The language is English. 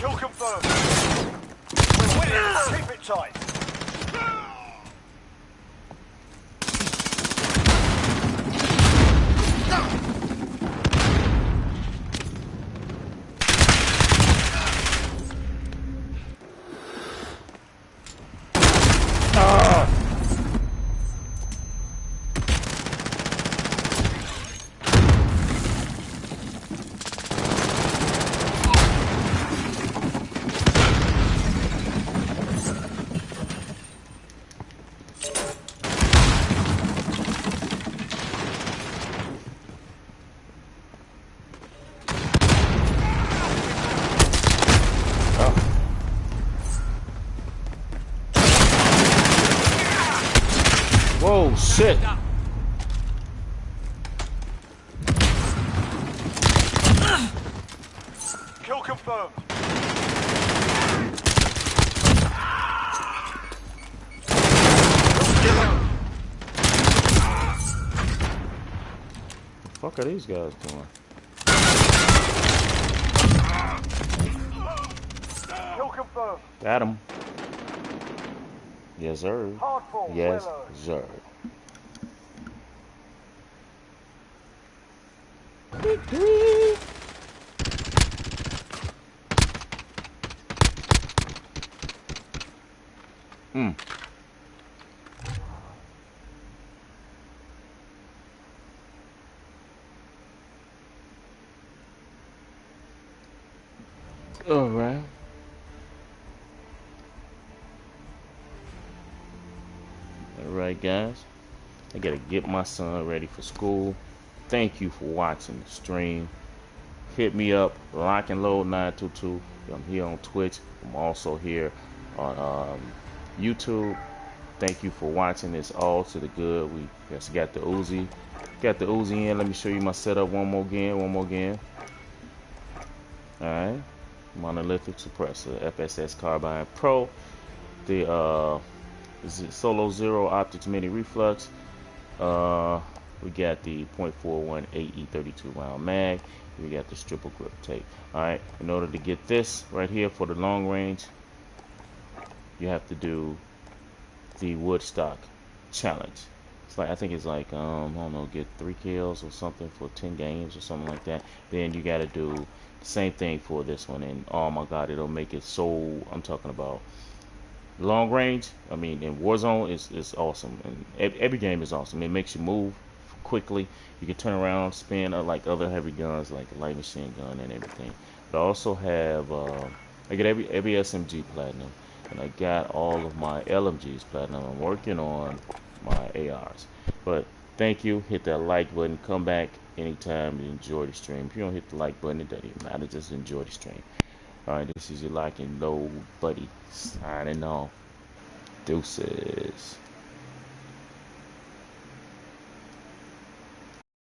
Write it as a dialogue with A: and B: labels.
A: Kill confirmed. We're winning. Keep it tight.
B: Whoa, shit.
A: Kill confirmed.
B: fuck are these guys doing?
A: Kill confirmed.
B: Got him. Yes, sir.
A: Hard fall.
B: Yes,
A: Well earned.
B: sir. Hmm. All right. Guys. I gotta get my son ready for school. Thank you for watching the stream. Hit me up, Lock and Load 922. I'm here on Twitch. I'm also here on um, YouTube. Thank you for watching. It's all to the good. We just got the Uzi. Got the Uzi in. Let me show you my setup one more again. One more again. Alright. Monolithic suppressor. FSS Carbine Pro. The uh, Solo Zero Optics Mini Reflex. Uh, we got the .41 AE32 round mag. We got the triple grip tape. All right. In order to get this right here for the long range, you have to do the Woodstock challenge. It's like I think it's like um I don't know, get three kills or something for 10 games or something like that. Then you got to do the same thing for this one, and oh my God, it'll make it so. I'm talking about long range. I mean, in Warzone, it's it's awesome, and ev- every game is awesome. It makes you move quickly. You can turn around, spin uh, like other heavy guns, like light machine gun and everything. But I also have uh, I get every every SMG platinum, and I got all of my LMGs platinum. I'm working on my ARs. But thank you. Hit that like button. Come back anytime and enjoy the stream. If you don't hit the like button, it doesn't matter. Just enjoy the stream. All right, this is your lock and load buddy signing off. Deuces.